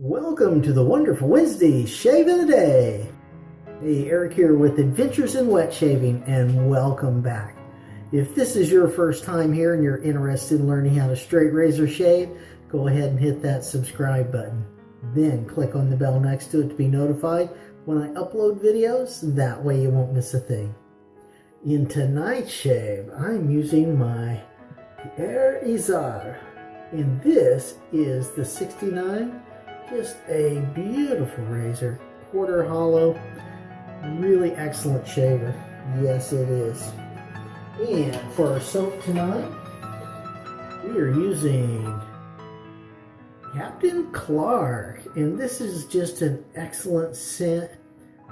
Welcome to the wonderful Wednesday Shave of the Day. Hey, Eric here with Adventures in Wet Shaving, and welcome back. If this is your first time here and you're interested in learning how to straight razor shave, go ahead and hit that subscribe button. Then click on the bell next to it to be notified when I upload videos. That way you won't miss a thing. In tonight's shave, I'm using my Thiers Issard, and this is the 69 just a beautiful razor, quarter hollow, really excellent shaver. Yes, it is. And for our soap tonight, we are using Captain Clark. And this is just an excellent scent.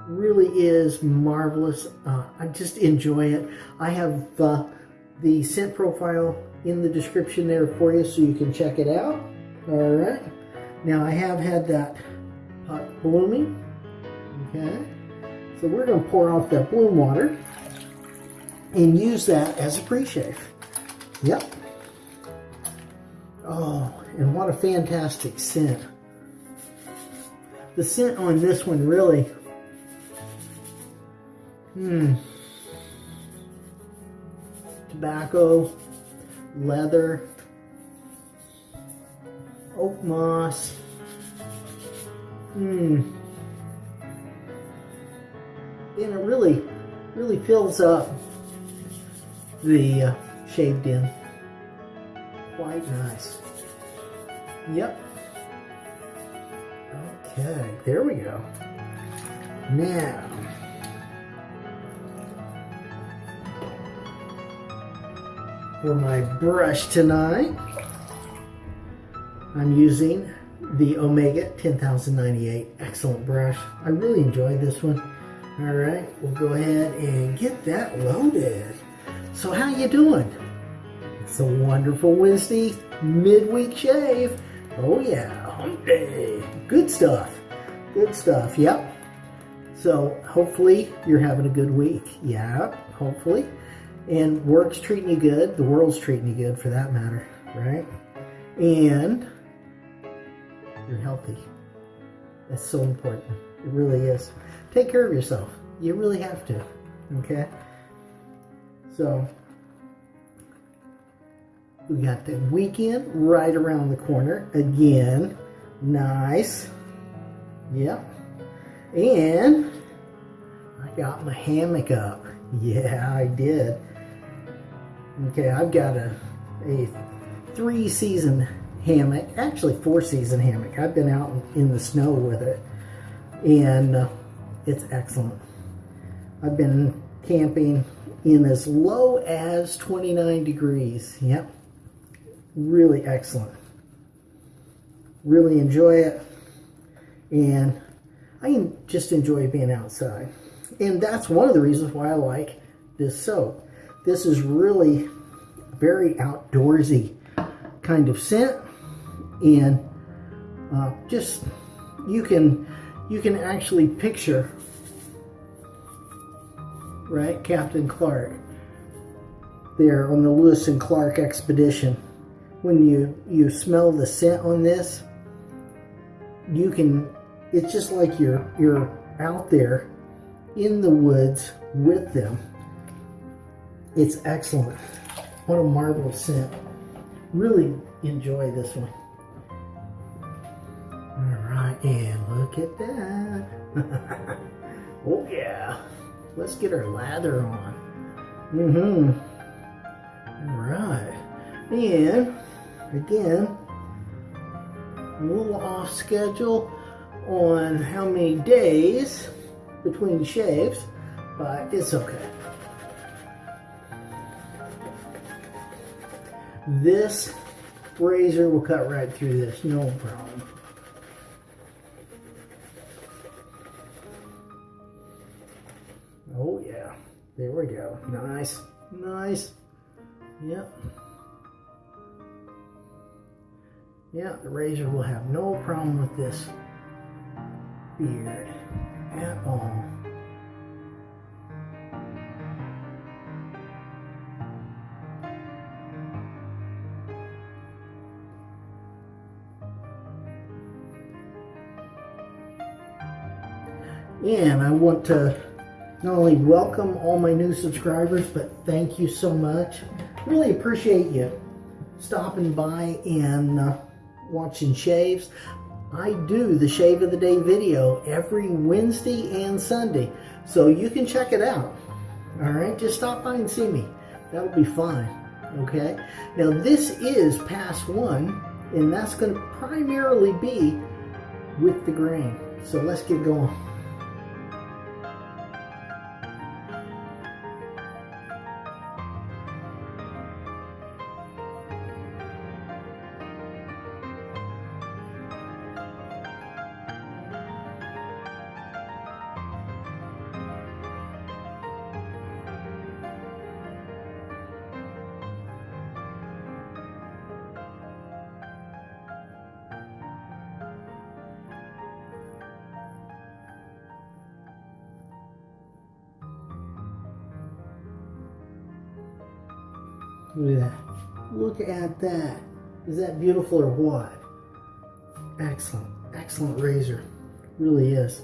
Really is marvelous. Uh, I just enjoy it. I have uh, the scent profile in the description there for you so you can check it out. All right. Now I have had that pot blooming, okay? So we're gonna pour off that bloom water and use that as a pre-shave. Yep. Oh, and what a fantastic scent. The scent on this one really, hmm, tobacco, leather, oak moss. Hmm. And it really, really fills up the uh, shaved in. Quite nice. Yep. Okay, there we go. Now, for my brush tonight, I'm using the Omega 10098 excellent brush. I really enjoyed this one. All right, we'll go ahead and get that loaded. So how you doing? It's a wonderful Wednesday midweek shave. Oh yeah, hump day. Good stuff. Good stuff, yep. So hopefully you're having a good week. Yeah, hopefully. And work's treating you good. The world's treating you good for that matter, right? And you're healthy. That's so important. It really is. Take care of yourself. You really have to. Okay? So, we got the weekend right around the corner. Again, nice. Yep. And I got my hammock up. Yeah, I did. Okay, I've got a, a three season hammock, actually four season hammock. I've been out in the snow with it and uh, it's excellent. I've been camping in as low as 29 degrees. Yep. Really excellent. Really enjoy it. And I just enjoy being outside. And that's one of the reasons why I like this soap. This is really very outdoorsy kind of scent and uh, just you can you can actually picture right Captain Clark there on the Lewis and Clark expedition. When you you smell the scent on this you can it's just like you're you're out there in the woods with them. It's excellent. What a marvelous scent. Really enjoy this one look at that. oh yeah. Let's get our lather on. Mm-hmm. All right. And again, a little off schedule on how many days between shaves, but it's okay. This razor will cut right through this, no problem. There we go. Nice, nice. Yep. Yeah, the razor will have no problem with this beard at all. And I want to not only welcome all my new subscribers, but thank you so much. Really appreciate you stopping by and uh, watching shaves. I do the shave of the day video every Wednesday and Sunday, so you can check it out. All right, just stop by and see me. That'll be fine. Okay. Now this is pass one, and that's going to primarily be with the grain. So let's get going. That. Is that beautiful or what? Excellent. Excellent razor. Really is.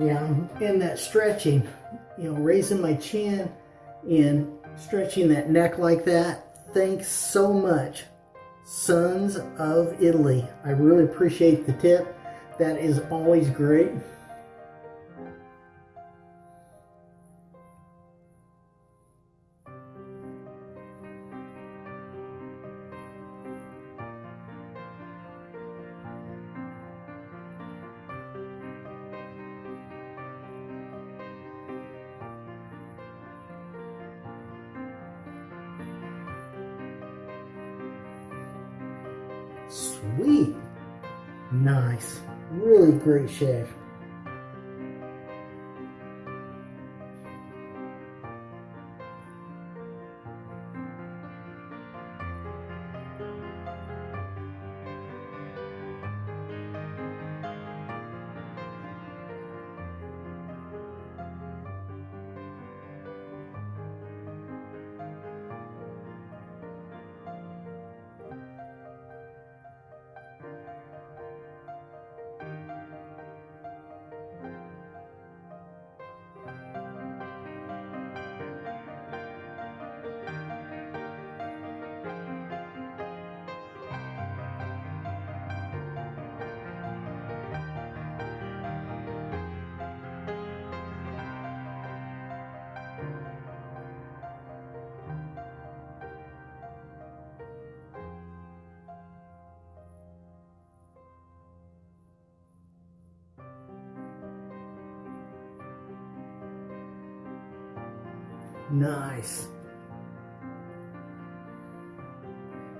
Yeah, I'm in that stretching, you know, raising my chin and stretching that neck like that. Thanks so much, Sons of Italy. I really appreciate the tip. That is always great. Sweet. Nice. Really great shave. Nice.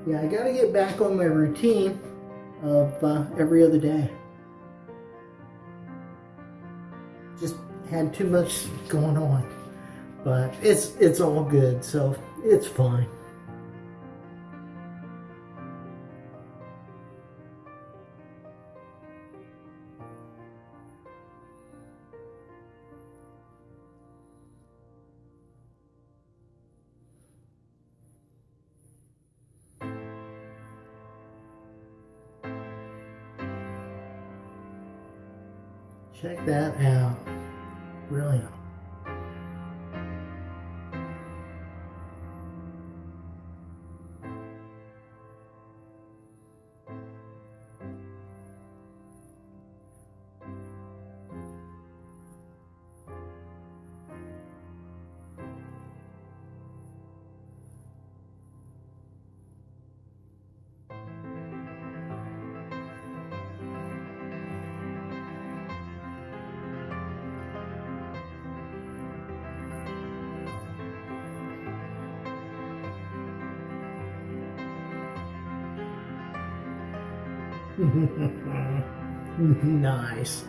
Yeah, I got to get back on my routine of uh, every other day. Just had too much going on, but it's it's all good, so it's fine. Check that out. Brilliant. Nice.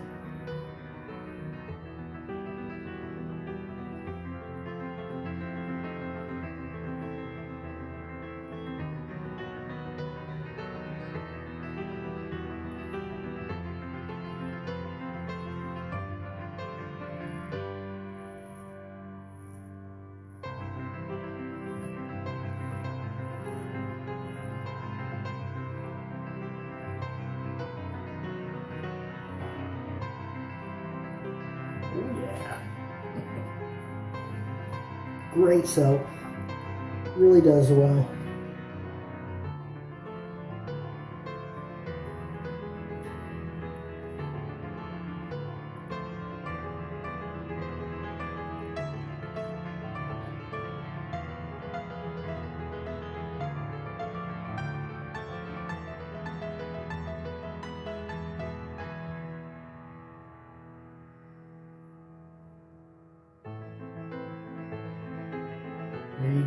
Great soap. Really does well.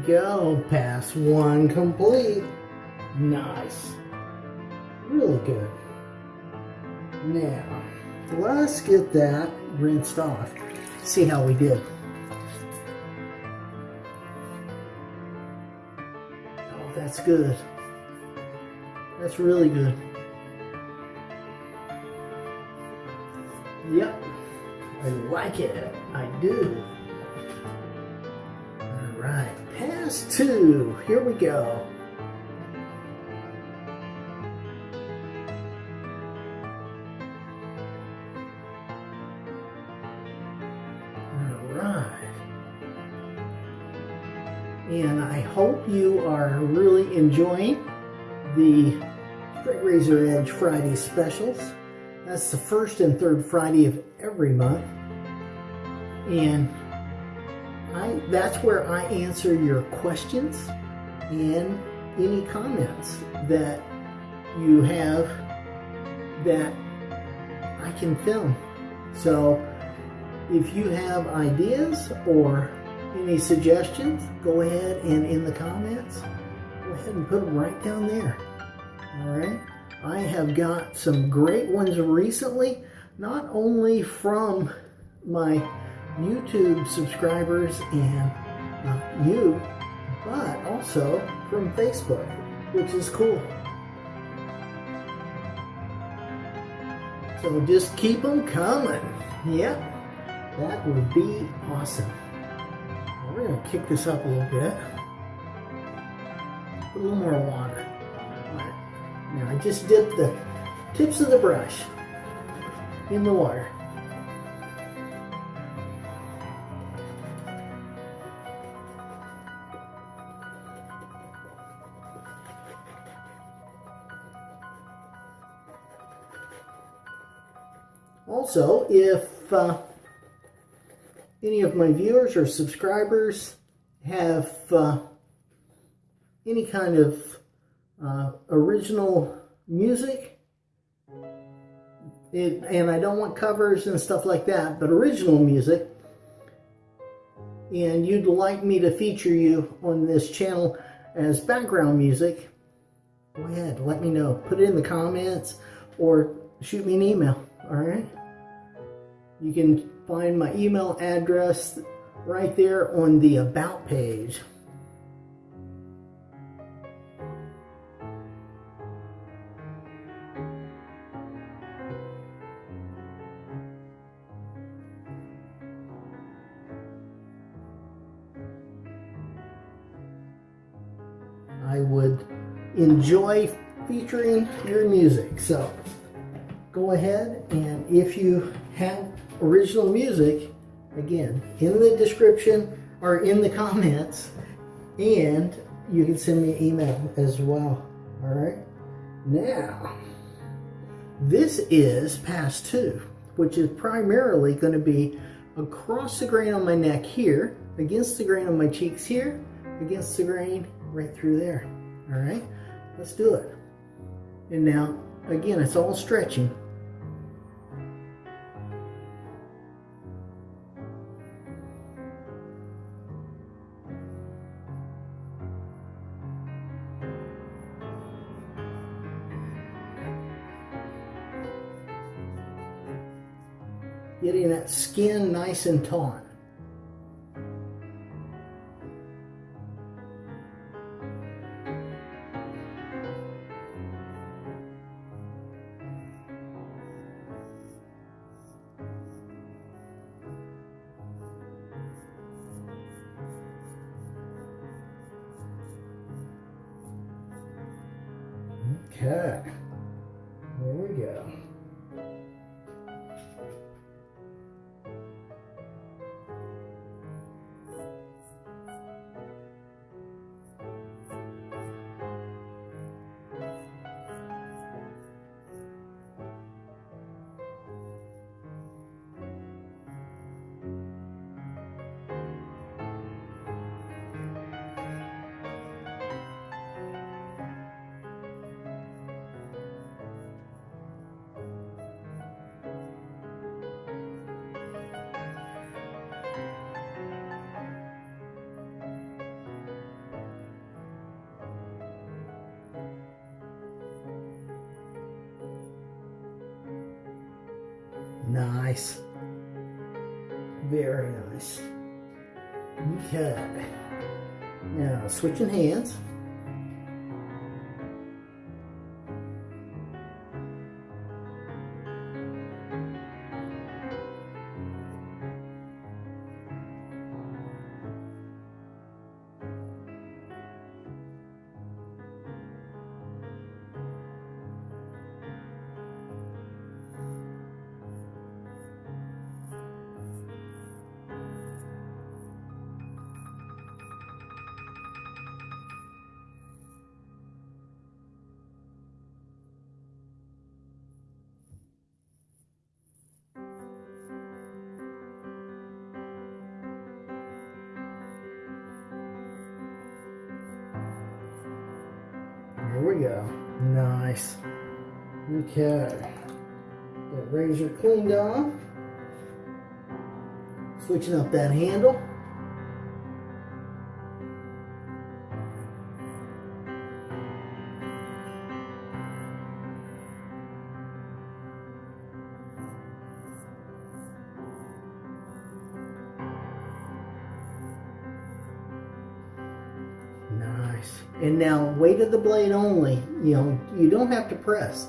Go. Pass one complete. Nice. Really good. Now, let's get that rinsed off. See how we did. Oh, that's good. That's really good. Yep. I like it. I do. Two. Here we go. And I hope you are really enjoying the Straight Razor Edge Friday specials. That's the first and third Friday of every month. And I, that's where I answer your questions and any comments that you have that I can film. So if you have ideas or any suggestions, go ahead and in the comments, go ahead and put them right down there. All right. I have got some great ones recently, not only from my YouTube subscribers and uh, you, but also from Facebook, which is cool. So just keep them coming. Yep, that would be awesome. We're gonna kick this up a little bit. Put a little more water. Now I just dipped the tips of the brush in the water. If uh, any of my viewers or subscribers have uh, any kind of uh, original music, it, and I don't want covers and stuff like that, but original music, and you'd like me to feature you on this channel as background music, go ahead, let me know. Put it in the comments or shoot me an email, all right? You can find my email address right there on the About page. I would enjoy featuring your music. So go ahead and if you have original music, again, in the description or in the comments, and you can send me an email as well. All right. Now, this is pass two, which is primarily going to be across the grain on my neck here, against the grain on my cheeks here, against the grain right through there. All right, let's do it. And now, again, it's all stretching. Skin nice and taut. Nice. Very nice. Okay. Now, switching hands. Cleaned off. Switching up that handle. Nice. And now weight of the blade only. You know, you don't have to press.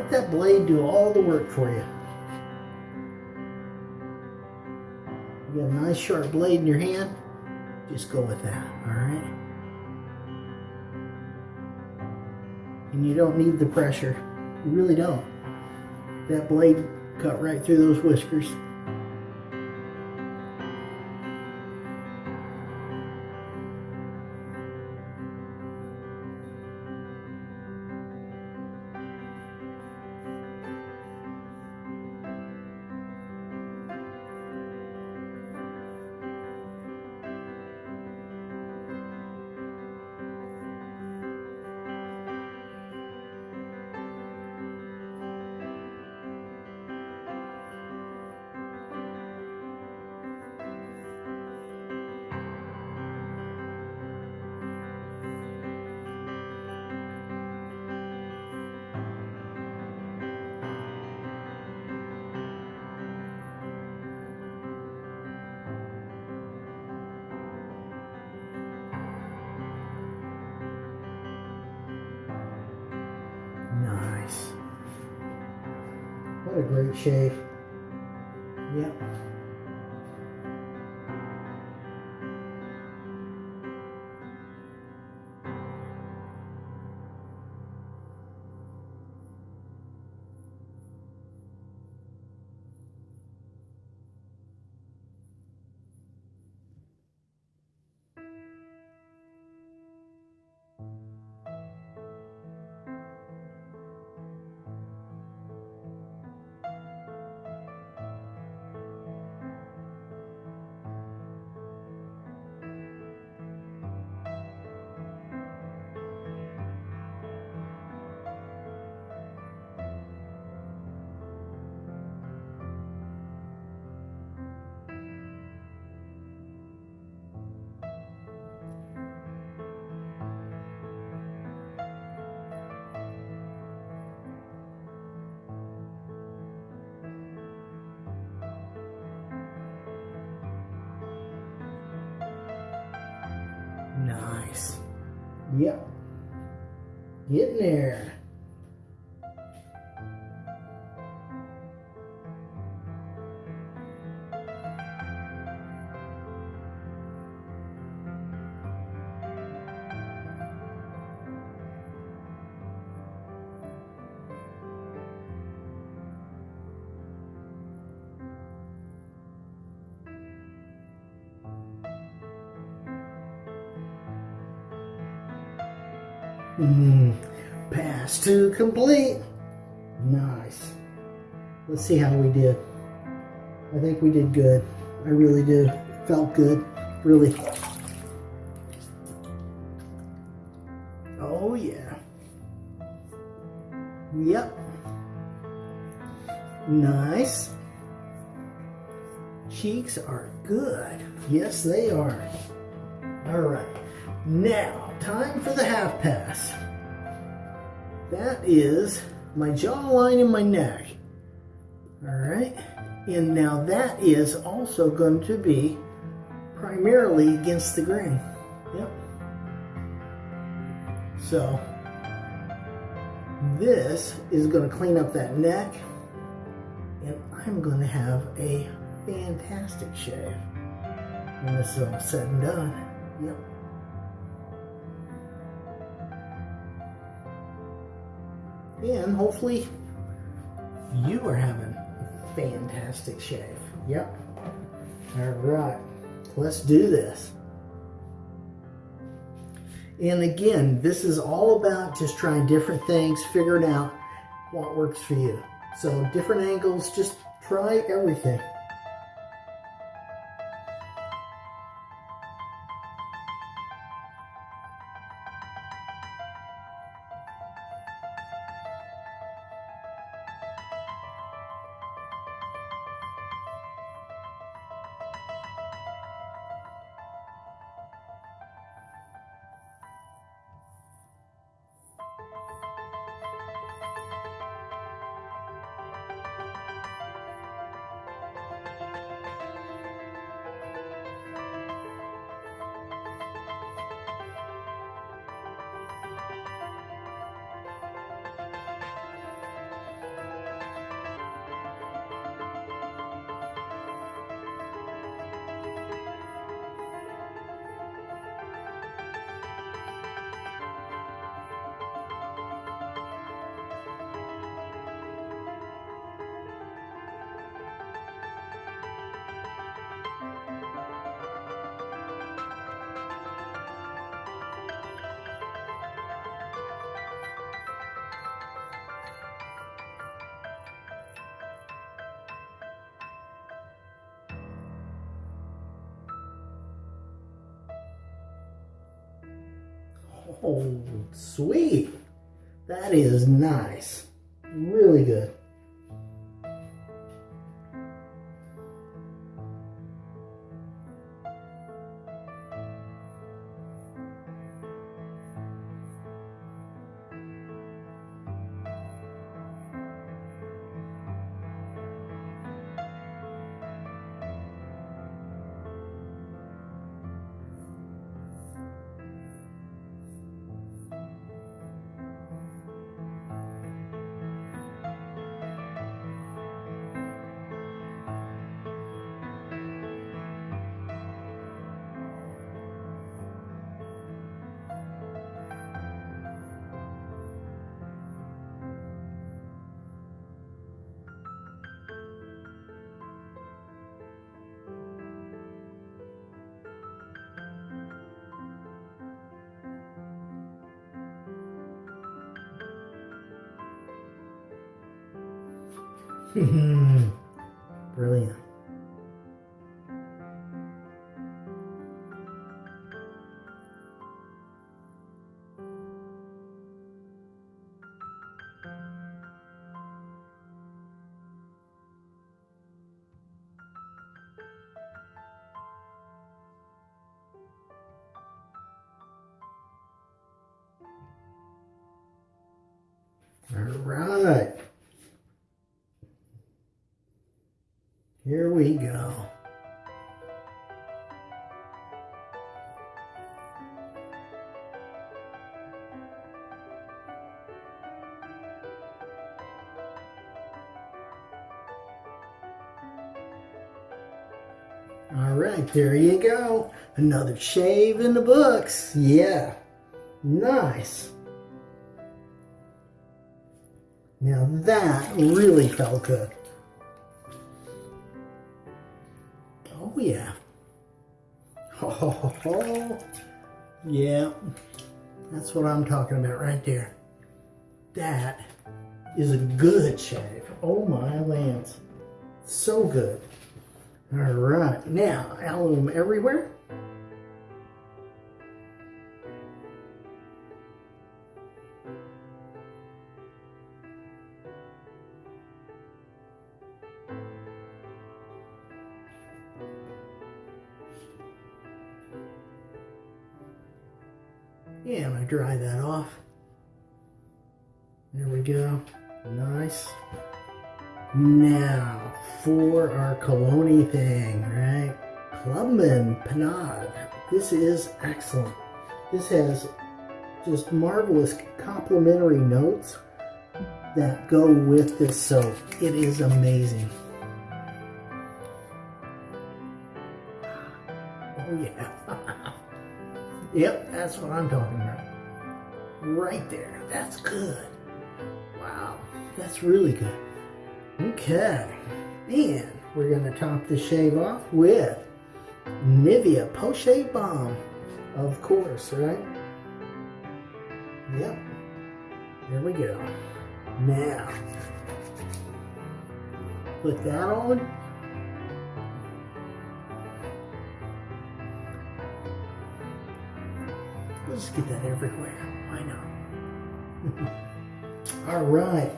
Let that blade do all the work for you. You got a nice sharp blade in your hand, just go with that, all right? And you don't need the pressure. You really don't. That blade cut right through those whiskers. Shave. Getting there. Mm, pass two complete. Nice. Let's see how we did. I think we did good. I really did. Felt good. Really. Oh, yeah. Yep. Nice. Cheeks are good. Yes, they are. All right. Now, time for the half pass. That is my jawline and my neck. All right. And now that is also going to be primarily against the grain. Yep. So, this is going to clean up that neck. And I'm going to have a fantastic shave when this is all said and done. Yep. And hopefully you are having a fantastic shave. Yep. All right. Let's do this. And again, this is all about just trying different things, figuring out what works for you. So different angles, just try everything. Oh, sweet. That is nice. Really good. Mm-hmm. Brilliant. All right. we go. All right, there you go. Another shave in the books. Yeah, nice. Now that really felt good. Oh, yeah. That's what I'm talking about right there. That is a good shave. Oh my lands. So good. All right, now alum everywhere. Dry that off. There we go. Nice. Now, for our cologne thing, right? Clubman Pinaud. This is excellent. This has just marvelous complementary notes that go with this soap. It is amazing. Oh yeah. yep, that's what I'm talking about. Right there. That's good. Wow, that's really good. Okay, and we're going to top the shave off with Nivea Post Shave Balm, of course, right? Yep, there we go. Now, put that on. Let's get that everywhere. Why not? All right.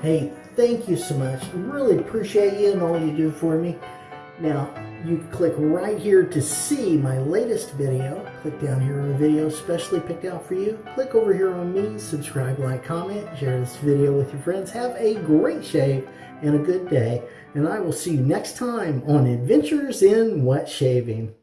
Hey, thank you so much. Really appreciate you and all you do for me. Now, you click right here to see my latest video. Click down here on the video specially picked out for you. Click over here on me, subscribe, like, comment, share this video with your friends. Have a great shave and a good day. And I will see you next time on Adventures in Wet Shaving.